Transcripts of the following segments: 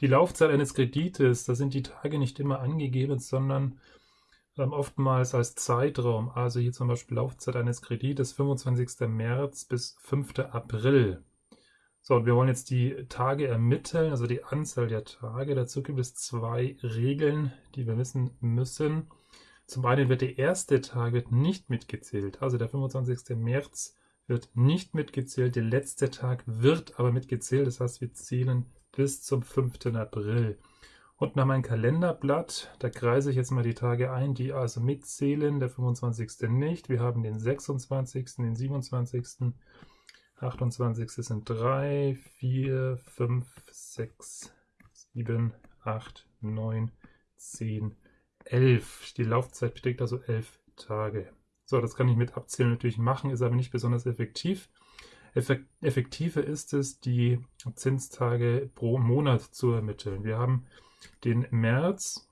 Die Laufzeit eines Kredites, da sind die Tage nicht immer angegeben, sondern ähm, oftmals als Zeitraum. Also hier zum Beispiel Laufzeit eines Kredites 25. März bis 5. April. So, und wir wollen jetzt die Tage ermitteln, also die Anzahl der Tage. Dazu gibt es zwei Regeln, die wir wissen müssen. Zum einen wird der erste Tag wird nicht mitgezählt, also der 25. März wird nicht mitgezählt, der letzte Tag wird aber mitgezählt, das heißt wir zählen bis zum 5. April. Und nach meinem Kalenderblatt, da kreise ich jetzt mal die Tage ein, die also mitzählen, der 25. nicht. Wir haben den 26., den 27., 28. sind 3, 4, 5, 6, 7, 8, 9, 10, 11. Die Laufzeit beträgt also 11 Tage. So, das kann ich mit Abzählen natürlich machen, ist aber nicht besonders effektiv. Effektiver ist es, die Zinstage pro Monat zu ermitteln. Wir haben den März,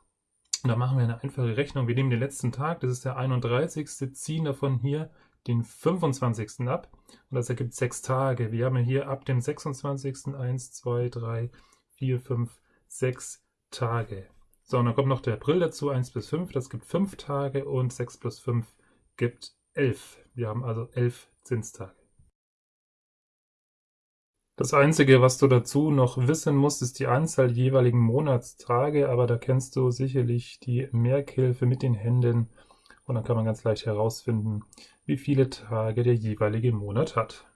da machen wir eine einfache Rechnung. Wir nehmen den letzten Tag, das ist der 31., ziehen davon hier den 25. ab und das ergibt sechs Tage. Wir haben hier ab dem 26. 1, 2, 3, 4, 5, 6 Tage. So, und dann kommt noch der April dazu, 1 bis 5, das gibt 5 Tage und 6 plus 5 gibt 11. Wir haben also 11 Zinstage. Das Einzige, was du dazu noch wissen musst, ist die Anzahl jeweiligen Monatstage, aber da kennst du sicherlich die Merkhilfe mit den Händen und dann kann man ganz leicht herausfinden, wie viele Tage der jeweilige Monat hat.